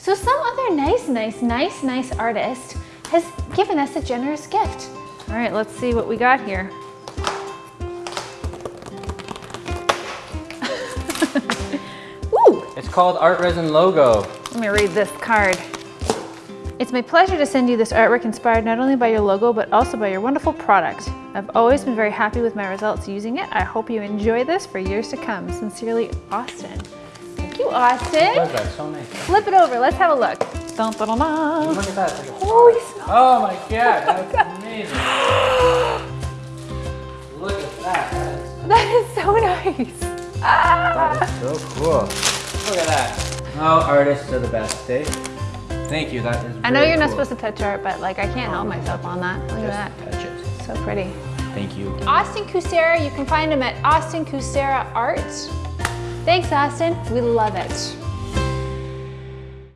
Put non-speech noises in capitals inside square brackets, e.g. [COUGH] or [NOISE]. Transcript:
So some other nice, nice, nice, nice artist has given us a generous gift. All right, let's see what we got here. [LAUGHS] Ooh, It's called Art Resin Logo. let me read this card. It's my pleasure to send you this artwork inspired not only by your logo, but also by your wonderful product. I've always been very happy with my results using it. I hope you enjoy this for years to come. Sincerely, Austin. Thank you, Austin. What is that? So nice. Flip it over, let's have a look. Dun, dun, dun, dun. Look at that. Like a Holy smokes. Oh my god, that's amazing. Look at that. [GASPS] That's, so nice. Ah. that is so cool. Look at that. Oh, artists are the best, Dave. Thank you. That is. I know you're not supposed to touch art, but like I can't help myself on that. Look at that. touch it. So pretty. Thank you. Austin Kucera, you can find him at Austin Kucera Art. Thanks, Austin. We love it.